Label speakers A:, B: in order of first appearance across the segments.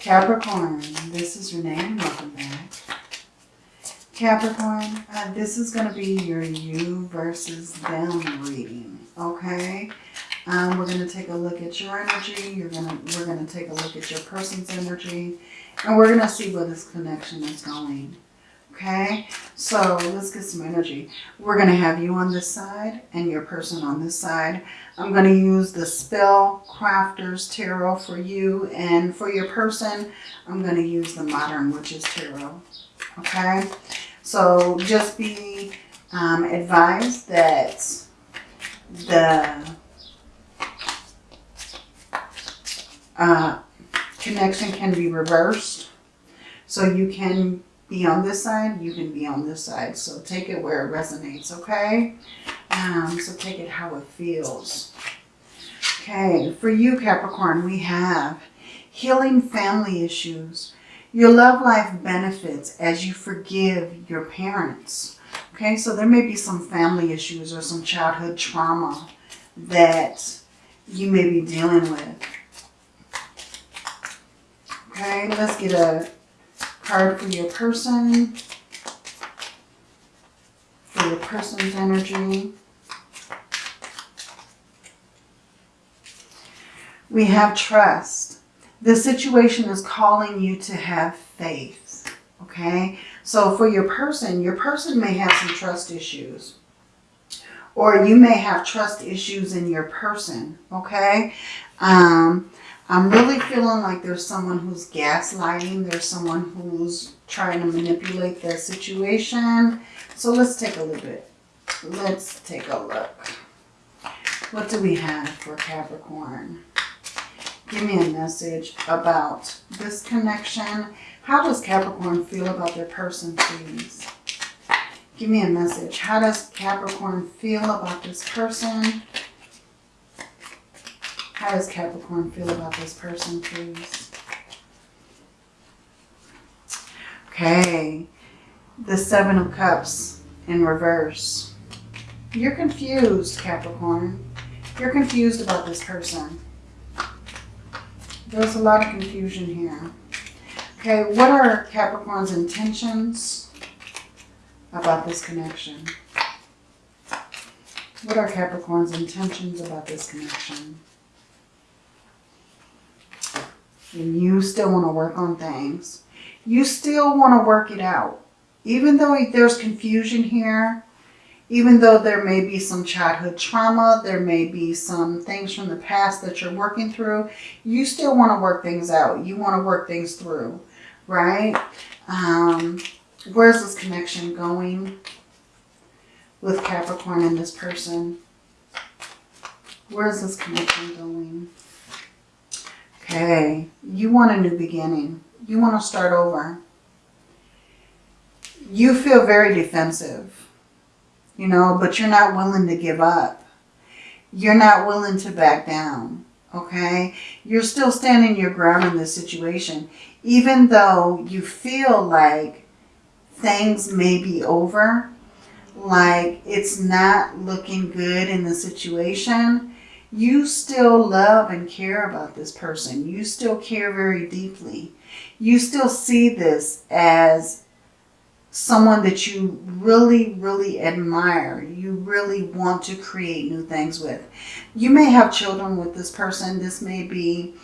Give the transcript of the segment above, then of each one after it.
A: Capricorn, this is Renee welcome back. Capricorn, uh, this is going to be your you versus them reading, okay? Um, we're going to take a look at your energy. You're gonna, we're going to take a look at your person's energy. And we're going to see where this connection is going. Okay, so let's get some energy. We're going to have you on this side and your person on this side. I'm going to use the Spell Crafters Tarot for you. And for your person, I'm going to use the Modern Witches Tarot. Okay, so just be um, advised that the uh, connection can be reversed. So you can be on this side, you can be on this side. So take it where it resonates, okay? Um, so take it how it feels. Okay, for you Capricorn, we have healing family issues. Your love life benefits as you forgive your parents. Okay, so there may be some family issues or some childhood trauma that you may be dealing with. Okay, let's get a card for your person. For your person's energy. We have trust. The situation is calling you to have faith. Okay, so for your person, your person may have some trust issues. Or you may have trust issues in your person. Okay, um, I'm really feeling like there's someone who's gaslighting. There's someone who's trying to manipulate the situation. So let's take a little bit. Let's take a look. What do we have for Capricorn? Give me a message about this connection. How does Capricorn feel about their person, please? Give me a message. How does Capricorn feel about this person? How does Capricorn feel about this person, please? Okay. The Seven of Cups in reverse. You're confused, Capricorn. You're confused about this person. There's a lot of confusion here. Okay, what are Capricorn's intentions about this connection? What are Capricorn's intentions about this connection? And you still want to work on things, you still want to work it out. Even though there's confusion here, even though there may be some childhood trauma, there may be some things from the past that you're working through, you still want to work things out. You want to work things through, right? Um, where's this connection going with Capricorn and this person? Where's this connection going? Okay, you want a new beginning. You want to start over. You feel very defensive, you know, but you're not willing to give up. You're not willing to back down, okay? You're still standing your ground in this situation. Even though you feel like things may be over, like it's not looking good in the situation, you still love and care about this person. You still care very deeply. You still see this as someone that you really, really admire. You really want to create new things with. You may have children with this person. This may be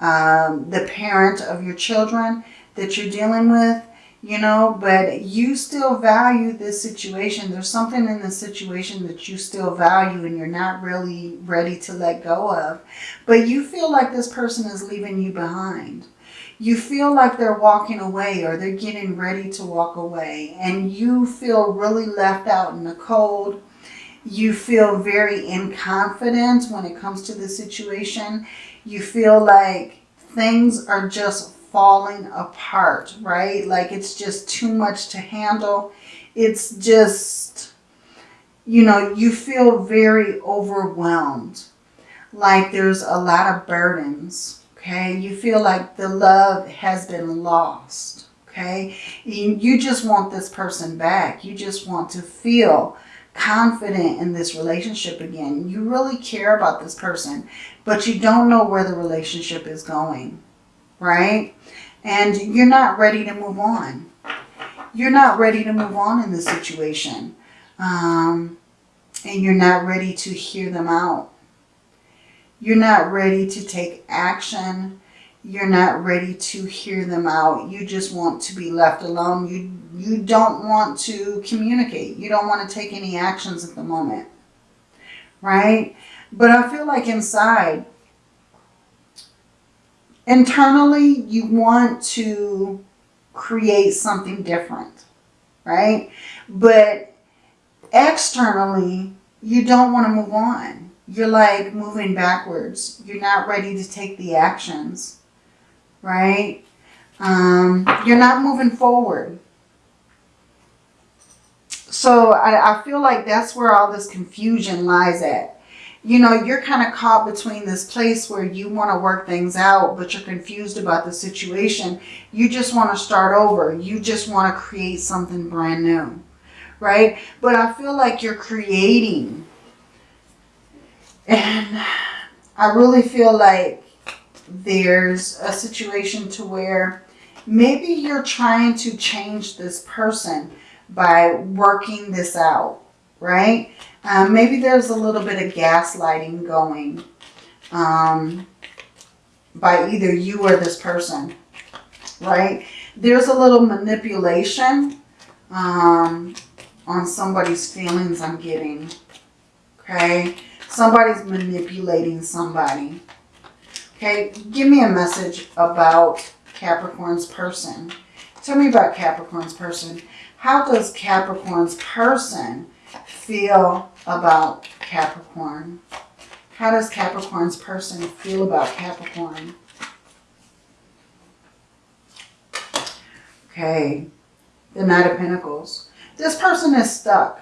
A: um, the parent of your children that you're dealing with you know, but you still value this situation. There's something in the situation that you still value and you're not really ready to let go of. But you feel like this person is leaving you behind. You feel like they're walking away or they're getting ready to walk away and you feel really left out in the cold. You feel very inconfident when it comes to the situation. You feel like things are just falling apart, right? Like it's just too much to handle. It's just, you know, you feel very overwhelmed. Like there's a lot of burdens, okay? You feel like the love has been lost, okay? You just want this person back. You just want to feel confident in this relationship again. You really care about this person, but you don't know where the relationship is going right? And you're not ready to move on. You're not ready to move on in this situation. Um, and you're not ready to hear them out. You're not ready to take action. You're not ready to hear them out. You just want to be left alone. You, you don't want to communicate. You don't want to take any actions at the moment. Right? But I feel like inside, internally, you want to create something different. Right? But externally, you don't want to move on. You're like moving backwards. You're not ready to take the actions, right? Um, you're not moving forward. So I, I feel like that's where all this confusion lies at. You know, you're kind of caught between this place where you want to work things out, but you're confused about the situation. You just want to start over. You just want to create something brand new right? But I feel like you're creating. And I really feel like there's a situation to where maybe you're trying to change this person by working this out, right? Um, maybe there's a little bit of gaslighting going um, by either you or this person, right? There's a little manipulation um, on somebody's feelings I'm getting. Okay? Somebody's manipulating somebody. Okay? Give me a message about Capricorn's person. Tell me about Capricorn's person. How does Capricorn's person feel about Capricorn? How does Capricorn's person feel about Capricorn? Okay, the Knight of Pentacles. This person is stuck.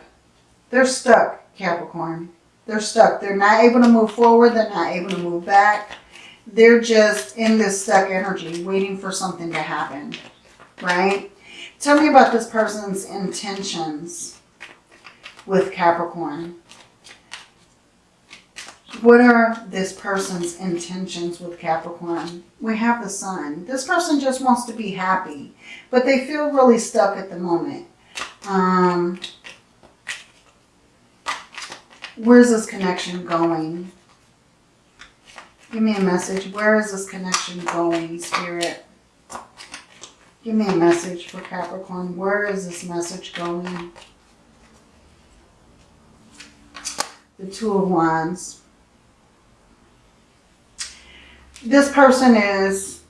A: They're stuck, Capricorn. They're stuck. They're not able to move forward. They're not able to move back. They're just in this stuck energy, waiting for something to happen, right? Tell me about this person's intentions with Capricorn. What are this person's intentions with Capricorn? We have the sun. This person just wants to be happy, but they feel really stuck at the moment. Um, where's this connection going? Give me a message. Where is this connection going, Spirit? Give me a message for Capricorn. Where is this message going? The Two of Wands. This person is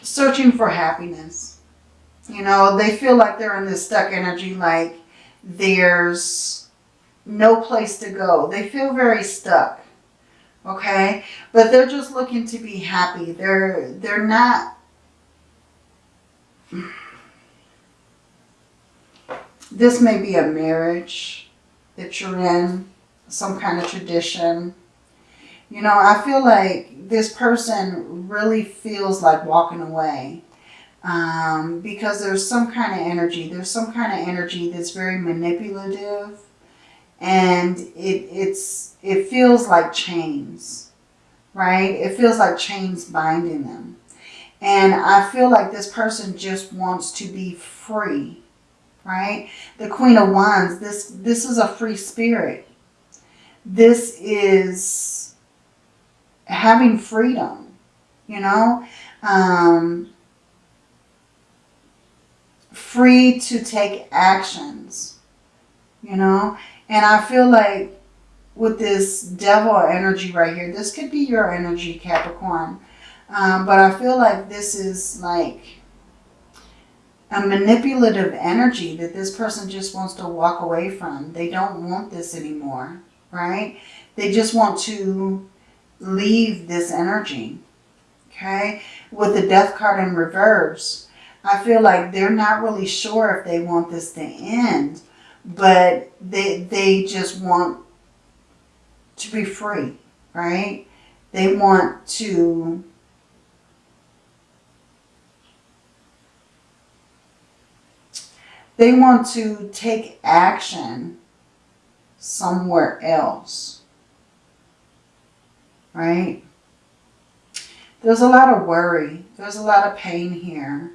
A: searching for happiness. You know, they feel like they're in this stuck energy, like there's no place to go. They feel very stuck. Okay? But they're just looking to be happy. They're they're not This may be a marriage that you're in, some kind of tradition. You know, I feel like this person really feels like walking away um, because there's some kind of energy. There's some kind of energy that's very manipulative and it, it's, it feels like chains, right? It feels like chains binding them. And I feel like this person just wants to be free, right? The Queen of Wands, this, this is a free spirit. This is having freedom, you know? Um, free to take actions, you know? And I feel like with this devil energy right here, this could be your energy, Capricorn. Um, but I feel like this is like a manipulative energy that this person just wants to walk away from. They don't want this anymore, right? They just want to leave this energy, okay? With the death card in reverse, I feel like they're not really sure if they want this to end, but they, they just want to be free, right? They want to they want to take action somewhere else, right? There's a lot of worry. There's a lot of pain here.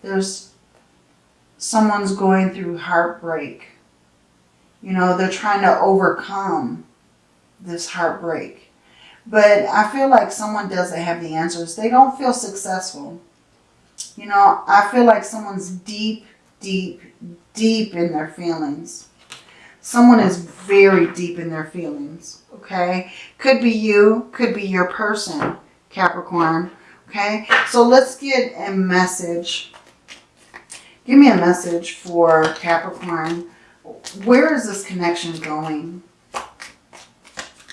A: There's someone's going through heartbreak. You know, they're trying to overcome this heartbreak. But I feel like someone doesn't have the answers. They don't feel successful. You know, I feel like someone's deep, deep, deep in their feelings. Someone is very deep in their feelings, okay? Could be you, could be your person, Capricorn, okay? So let's get a message. Give me a message for Capricorn. Where is this connection going?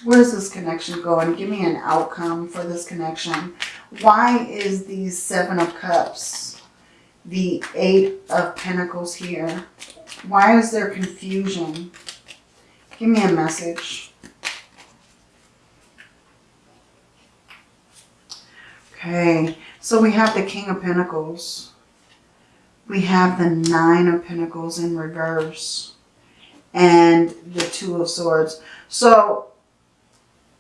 A: Where is this connection going? Give me an outcome for this connection. Why is the Seven of Cups, the Eight of Pentacles here? Why is there confusion? Give me a message. Okay, so we have the King of Pentacles. We have the Nine of Pentacles in reverse. And the Two of Swords. So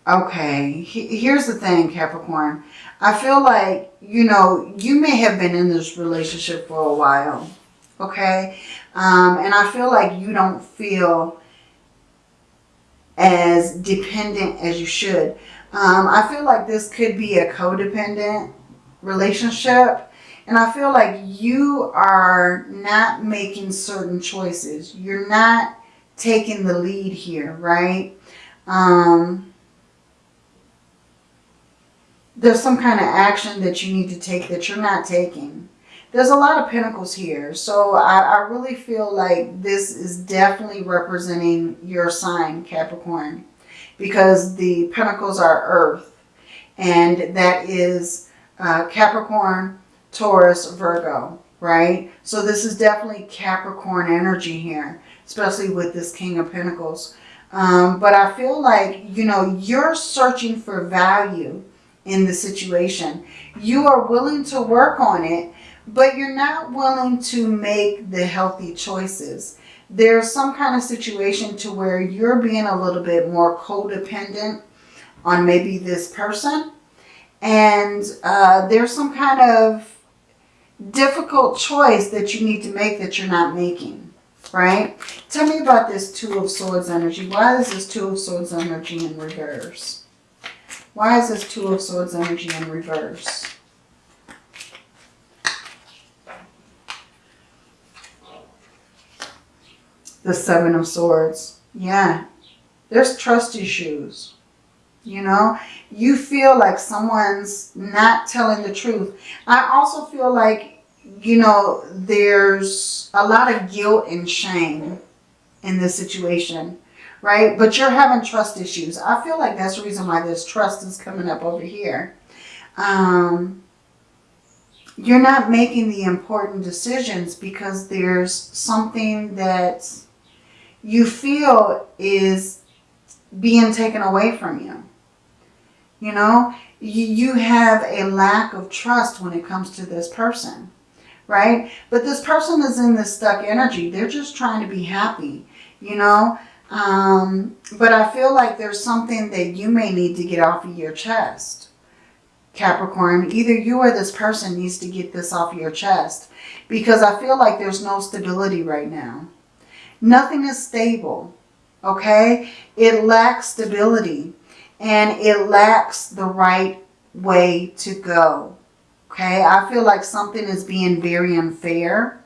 A: Okay, here's the thing, Capricorn. I feel like, you know, you may have been in this relationship for a while, okay? Um, and I feel like you don't feel as dependent as you should. Um, I feel like this could be a codependent relationship. And I feel like you are not making certain choices. You're not taking the lead here, right? Um, there's some kind of action that you need to take that you're not taking. There's a lot of pentacles here. So I, I really feel like this is definitely representing your sign, Capricorn. Because the pentacles are earth. And that is uh, Capricorn, Taurus, Virgo, right? So this is definitely Capricorn energy here. Especially with this King of Pentacles. Um, but I feel like, you know, you're searching for value in the situation. You are willing to work on it, but you're not willing to make the healthy choices. There's some kind of situation to where you're being a little bit more codependent on maybe this person. And uh, there's some kind of difficult choice that you need to make that you're not making, right? Tell me about this Two of Swords energy. Why is this Two of Swords energy in reverse? Why is this Two of Swords energy in reverse? The Seven of Swords. Yeah. There's trust issues. You know, you feel like someone's not telling the truth. I also feel like, you know, there's a lot of guilt and shame in this situation right? But you're having trust issues. I feel like that's the reason why this trust is coming up over here. Um, you're not making the important decisions because there's something that you feel is being taken away from you. You know, you have a lack of trust when it comes to this person, right? But this person is in this stuck energy. They're just trying to be happy, you know. Um, but I feel like there's something that you may need to get off of your chest. Capricorn, either you or this person needs to get this off your chest. Because I feel like there's no stability right now. Nothing is stable. Okay? It lacks stability. And it lacks the right way to go. Okay? I feel like something is being very unfair.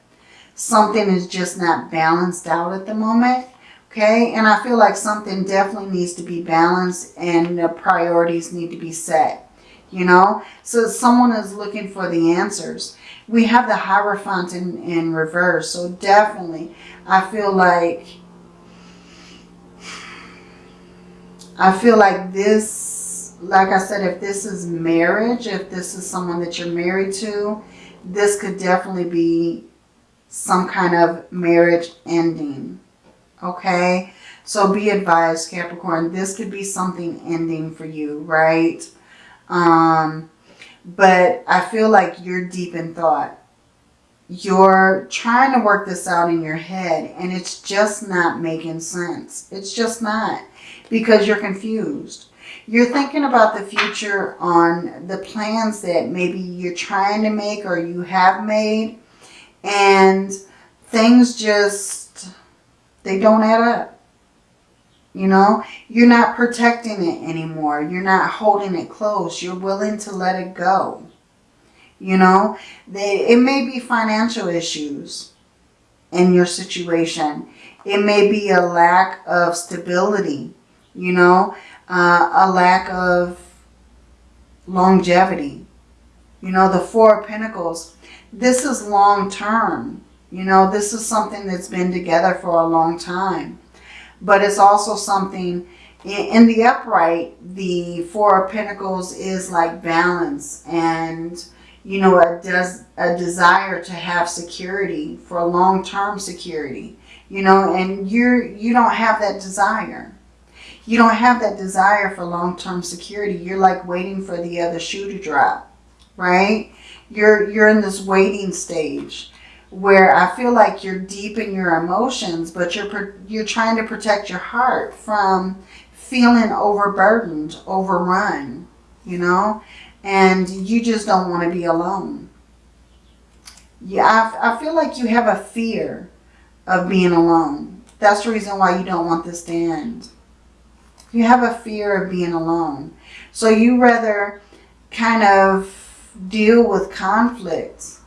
A: Something is just not balanced out at the moment. Okay, and I feel like something definitely needs to be balanced and the priorities need to be set. You know, so someone is looking for the answers. We have the Hierophant in, in reverse. So definitely, I feel like, I feel like this, like I said, if this is marriage, if this is someone that you're married to, this could definitely be some kind of marriage ending okay? So be advised, Capricorn, this could be something ending for you, right? Um, but I feel like you're deep in thought. You're trying to work this out in your head and it's just not making sense. It's just not because you're confused. You're thinking about the future on the plans that maybe you're trying to make or you have made. And things just, they don't add up. You know, you're not protecting it anymore. You're not holding it close. You're willing to let it go. You know, they, it may be financial issues in your situation. It may be a lack of stability, you know, uh, a lack of longevity. You know, the Four of Pentacles, this is long term. You know, this is something that's been together for a long time. But it's also something, in the upright, the Four of Pentacles is like balance and you know, a, des a desire to have security for long-term security, you know, and you're, you don't have that desire. You don't have that desire for long-term security. You're like waiting for the other shoe to drop, right? You're, you're in this waiting stage where I feel like you're deep in your emotions, but you're, you're trying to protect your heart from feeling overburdened, overrun, you know? and you just don't want to be alone. Yeah, I, I feel like you have a fear of being alone. That's the reason why you don't want this to end. You have a fear of being alone. So you rather kind of deal with conflicts,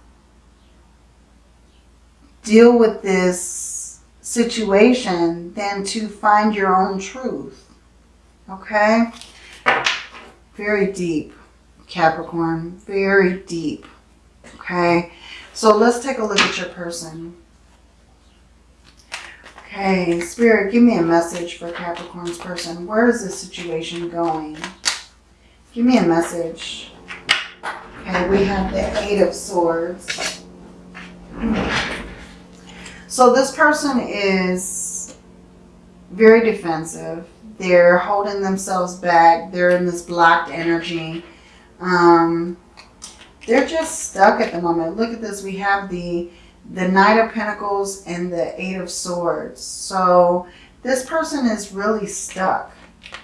A: deal with this situation than to find your own truth. Okay? Very deep. Capricorn. Very deep. Okay. So let's take a look at your person. Okay. Spirit, give me a message for Capricorn's person. Where is this situation going? Give me a message. Okay. We have the Eight of Swords. Hmm. So this person is very defensive. They're holding themselves back. They're in this blocked energy um, they're just stuck at the moment. Look at this. We have the, the Knight of Pentacles and the Eight of Swords. So this person is really stuck.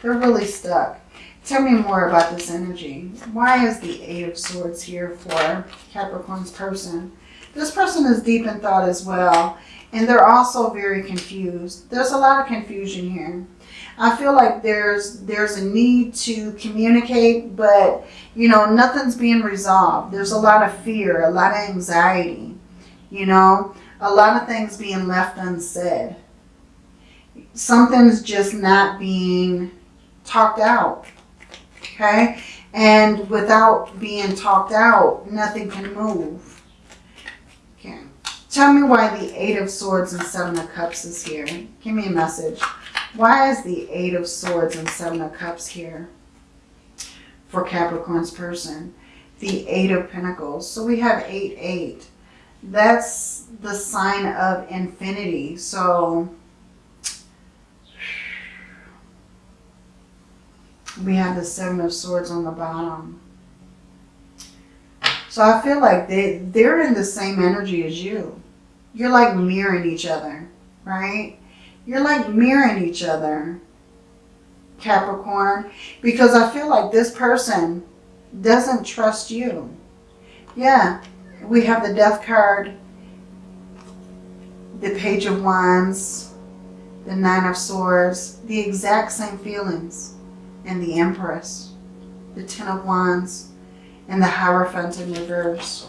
A: They're really stuck. Tell me more about this energy. Why is the Eight of Swords here for Capricorn's person? This person is deep in thought as well. And they're also very confused. There's a lot of confusion here. I feel like there's there's a need to communicate, but you know, nothing's being resolved. There's a lot of fear, a lot of anxiety, you know, a lot of things being left unsaid. Something's just not being talked out, okay? And without being talked out, nothing can move. Tell me why the Eight of Swords and Seven of Cups is here. Give me a message. Why is the Eight of Swords and Seven of Cups here for Capricorn's person? The Eight of Pentacles. So we have 8, 8. That's the sign of infinity. So we have the Seven of Swords on the bottom. So I feel like they, they're in the same energy as you. You're like mirroring each other, right? You're like mirroring each other, Capricorn, because I feel like this person doesn't trust you. Yeah, we have the Death card, the Page of Wands, the Nine of Swords, the exact same feelings, and the Empress, the Ten of Wands, and the Hierophant in reverse.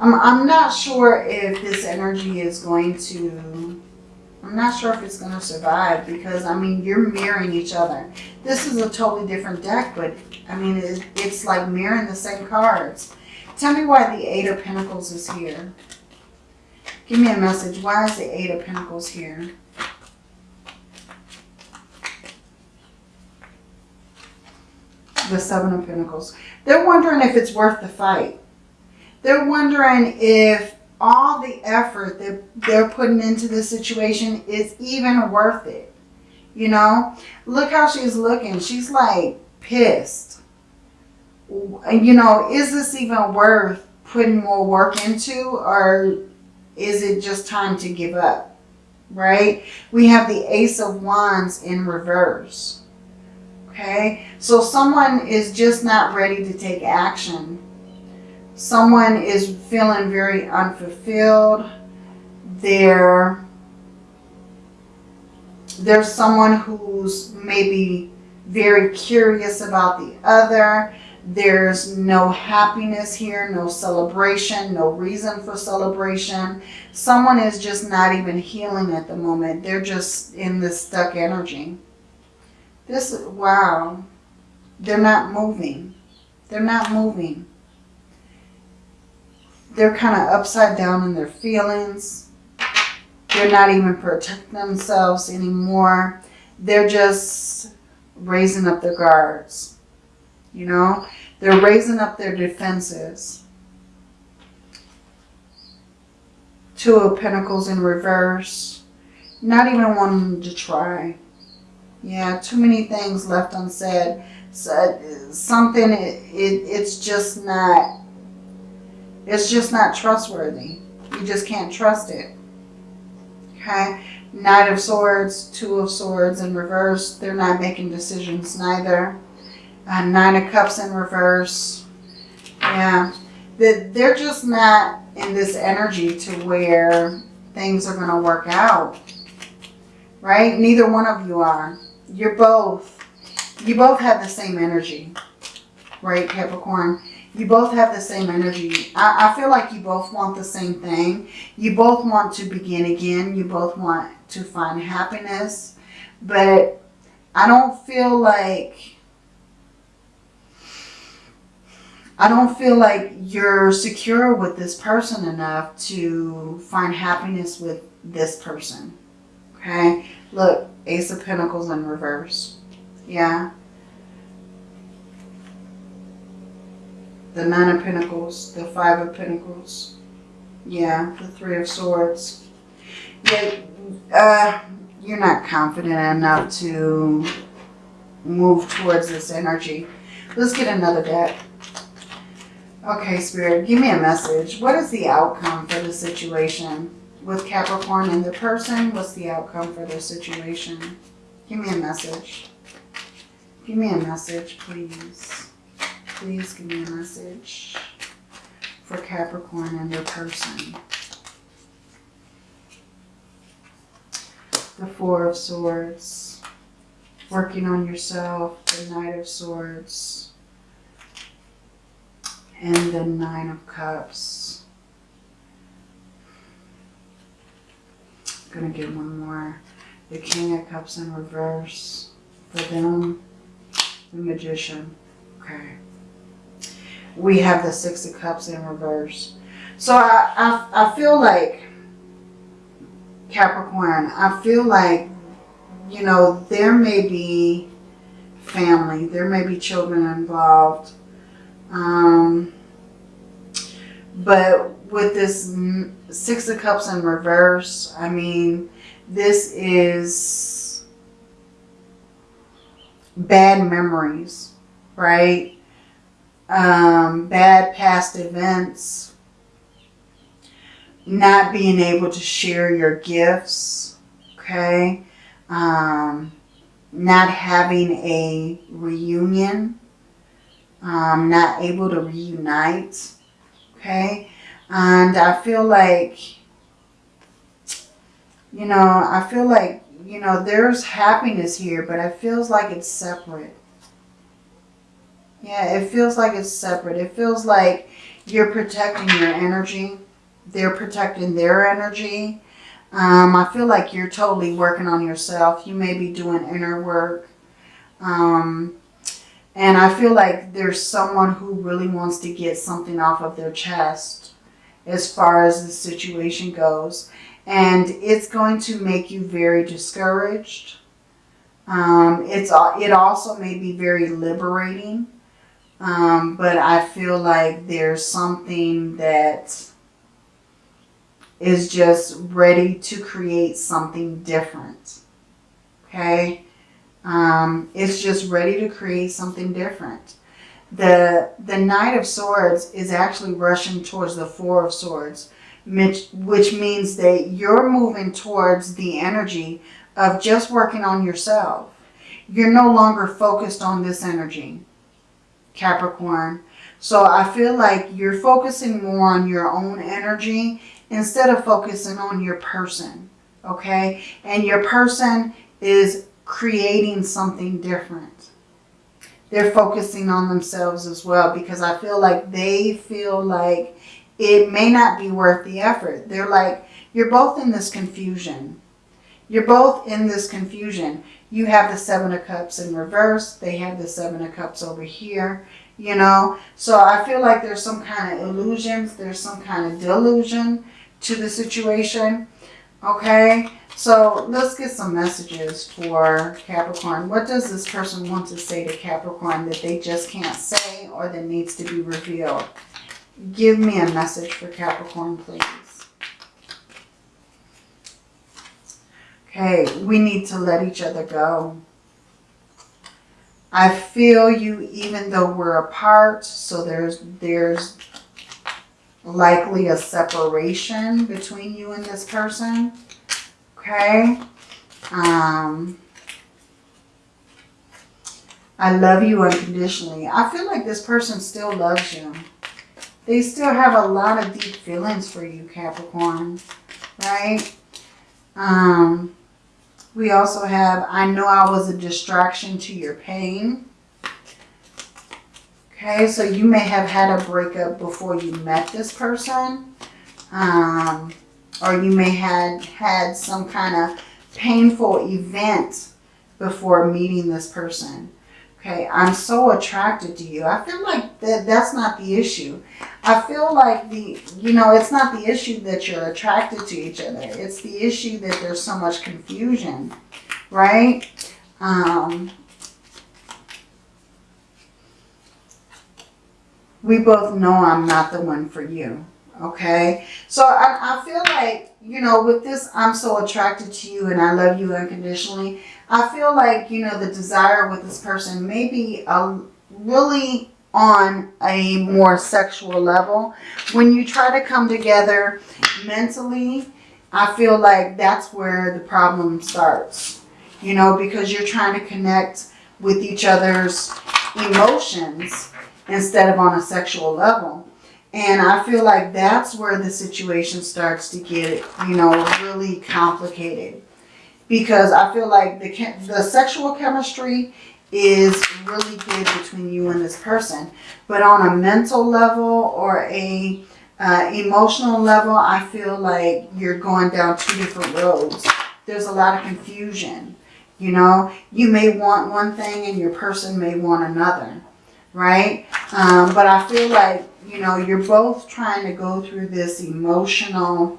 A: I'm, I'm not sure if this energy is going to I'm not sure if it's going to survive because, I mean, you're mirroring each other. This is a totally different deck, but, I mean, it's like mirroring the same cards. Tell me why the Eight of Pentacles is here. Give me a message. Why is the Eight of Pentacles here? The Seven of Pentacles. They're wondering if it's worth the fight. They're wondering if all the effort that they're putting into this situation is even worth it. You know, look how she's looking. She's like pissed. You know, is this even worth putting more work into or is it just time to give up? Right? We have the Ace of Wands in reverse. Okay, so someone is just not ready to take action. Someone is feeling very unfulfilled. They're, there's someone who's maybe very curious about the other. There's no happiness here, no celebration, no reason for celebration. Someone is just not even healing at the moment. They're just in this stuck energy. This, wow. They're not moving. They're not moving. They're kind of upside down in their feelings. They're not even protecting themselves anymore. They're just raising up their guards. You know, they're raising up their defenses. Two of Pentacles in reverse. Not even wanting to try. Yeah, too many things left unsaid. So, something, it, it, it's just not, it's just not trustworthy. You just can't trust it. Okay. Knight of Swords, Two of Swords in reverse. They're not making decisions neither. Uh, Nine of Cups in reverse. Yeah. They're just not in this energy to where things are going to work out. Right? Neither one of you are. You're both, you both have the same energy. Right, Capricorn? You both have the same energy. I, I feel like you both want the same thing. You both want to begin again. You both want to find happiness. But I don't feel like I don't feel like you're secure with this person enough to find happiness with this person. Okay? Look, Ace of Pentacles in reverse. Yeah. The Nine of Pentacles, the Five of Pentacles. Yeah, the Three of Swords. Yeah, uh, you're not confident enough to move towards this energy. Let's get another deck. Okay, Spirit, give me a message. What is the outcome for the situation with Capricorn and the person? What's the outcome for the situation? Give me a message. Give me a message, please. Please give me a message for Capricorn and their person. The Four of Swords. Working on yourself. The Knight of Swords and the Nine of Cups. I'm to get one more. The King of Cups in reverse for them. The Magician. Okay. We have the Six of Cups in reverse. So I, I, I feel like, Capricorn, I feel like, you know, there may be family, there may be children involved um, but with this Six of Cups in reverse, I mean, this is bad memories, right? Um, bad past events, not being able to share your gifts, okay? Um, not having a reunion, um, not able to reunite. Okay. And I feel like, you know, I feel like, you know, there's happiness here, but it feels like it's separate. Yeah, it feels like it's separate. It feels like you're protecting your energy. They're protecting their energy. Um, I feel like you're totally working on yourself. You may be doing inner work. Um, and I feel like there's someone who really wants to get something off of their chest as far as the situation goes. And it's going to make you very discouraged. Um, it's It also may be very liberating. Um, but I feel like there's something that is just ready to create something different. Okay? Um, it's just ready to create something different. The, the Knight of Swords is actually rushing towards the Four of Swords, which, which means that you're moving towards the energy of just working on yourself. you're no longer focused on this energy, Capricorn. So I feel like you're focusing more on your own energy instead of focusing on your person, okay? And your person is creating something different. They're focusing on themselves as well because I feel like they feel like it may not be worth the effort. They're like, you're both in this confusion. You're both in this confusion. You have the Seven of Cups in reverse. They have the Seven of Cups over here, you know. So I feel like there's some kind of illusions. There's some kind of delusion to the situation, okay? So let's get some messages for Capricorn. What does this person want to say to Capricorn that they just can't say or that needs to be revealed? Give me a message for Capricorn, please. Okay, we need to let each other go. I feel you even though we're apart, so there's there's likely a separation between you and this person. Okay? Um, I love you unconditionally. I feel like this person still loves you. They still have a lot of deep feelings for you, Capricorn. Right? Um, we also have, I know I was a distraction to your pain. Okay, so you may have had a breakup before you met this person. Um, or you may have had some kind of painful event before meeting this person. Okay, I'm so attracted to you. I feel like that that's not the issue. I feel like the, you know, it's not the issue that you're attracted to each other. It's the issue that there's so much confusion, right? Um, we both know I'm not the one for you, okay? So I, I feel like, you know, with this, I'm so attracted to you and I love you unconditionally. I feel like, you know, the desire with this person may be a, really on a more sexual level. When you try to come together mentally, I feel like that's where the problem starts. You know, because you're trying to connect with each other's emotions instead of on a sexual level. And I feel like that's where the situation starts to get, you know, really complicated because I feel like the, the sexual chemistry is really good between you and this person. But on a mental level or a uh, emotional level, I feel like you're going down two different roads. There's a lot of confusion. You know, you may want one thing and your person may want another, right? Um, but I feel like, you know, you're both trying to go through this emotional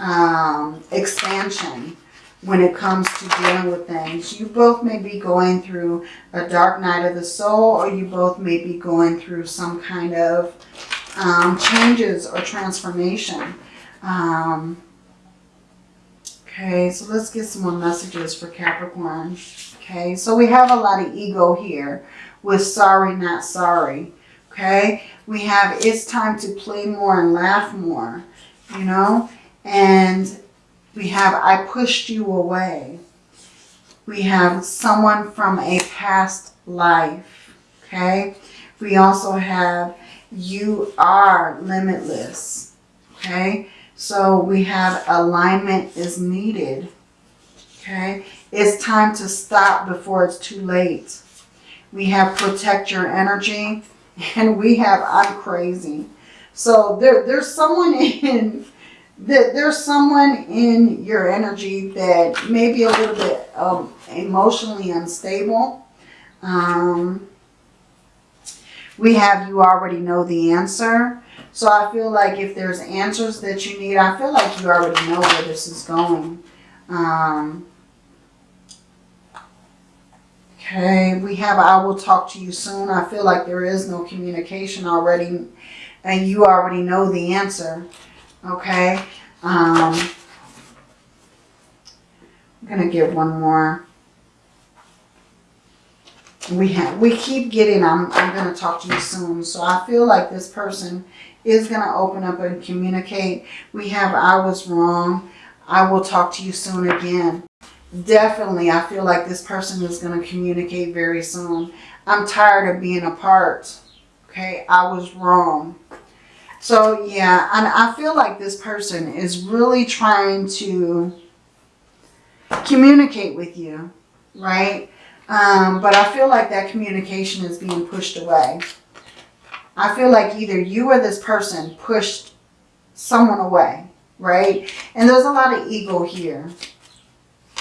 A: um, expansion when it comes to dealing with things. You both may be going through a dark night of the soul or you both may be going through some kind of um, changes or transformation. Um, okay, so let's get some more messages for Capricorn. Okay, so we have a lot of ego here with sorry, not sorry. Okay, we have it's time to play more and laugh more, you know, and we have I pushed you away. We have someone from a past life. Okay. We also have you are limitless. Okay. So we have alignment is needed. Okay. It's time to stop before it's too late. We have protect your energy and we have I'm crazy. So there, there's someone in that there's someone in your energy that may be a little bit um, emotionally unstable. Um, we have you already know the answer. So I feel like if there's answers that you need, I feel like you already know where this is going. Um, okay, we have I will talk to you soon. I feel like there is no communication already and you already know the answer. Okay. Um, I'm going to get one more. We have, we keep getting, I'm, I'm going to talk to you soon. So I feel like this person is going to open up and communicate. We have, I was wrong. I will talk to you soon again. definitely, I feel like this person is going to communicate very soon. I'm tired of being apart. Okay, I was wrong. So yeah, and I feel like this person is really trying to communicate with you, right? Um, but I feel like that communication is being pushed away. I feel like either you or this person pushed someone away, right? And there's a lot of ego here.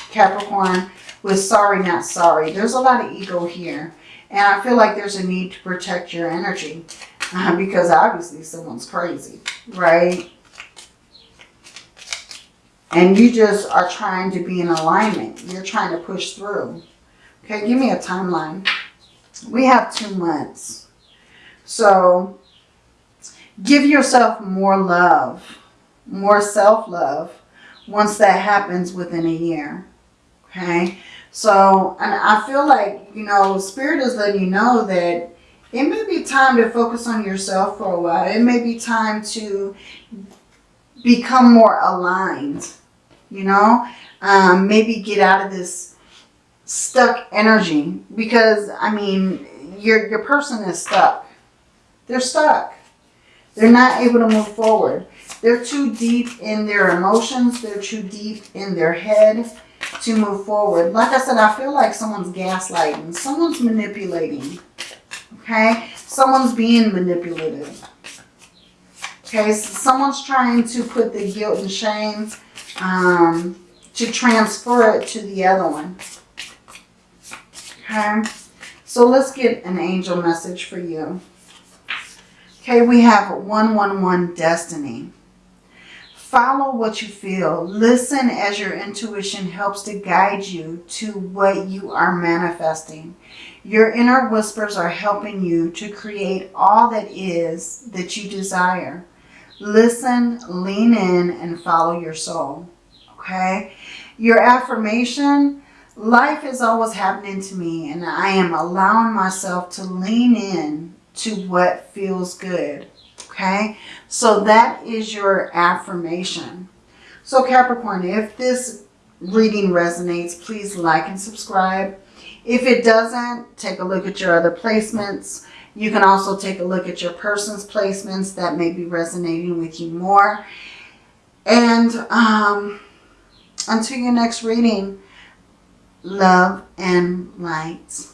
A: Capricorn with sorry, not sorry. There's a lot of ego here. And I feel like there's a need to protect your energy because obviously someone's crazy, right? And you just are trying to be in alignment. You're trying to push through. Okay, give me a timeline. We have two months. So give yourself more love, more self-love once that happens within a year. Okay, so and I feel like, you know, Spirit is letting you know that it may be time to focus on yourself for a while. It may be time to become more aligned, you know, um, maybe get out of this stuck energy because, I mean, your, your person is stuck. They're stuck. They're not able to move forward. They're too deep in their emotions. They're too deep in their head to move forward. Like I said, I feel like someone's gaslighting. Someone's manipulating. Okay? Someone's being manipulated. Okay? So someone's trying to put the guilt and shame um, to transfer it to the other one. Okay? So let's get an angel message for you. Okay, we have 111 Destiny. Follow what you feel. Listen as your intuition helps to guide you to what you are manifesting. Your inner whispers are helping you to create all that is that you desire. Listen, lean in, and follow your soul. Okay? Your affirmation, life is always happening to me and I am allowing myself to lean in to what feels good. Okay, so that is your affirmation. So Capricorn, if this reading resonates, please like and subscribe. If it doesn't, take a look at your other placements. You can also take a look at your person's placements that may be resonating with you more. And um, until your next reading, love and light.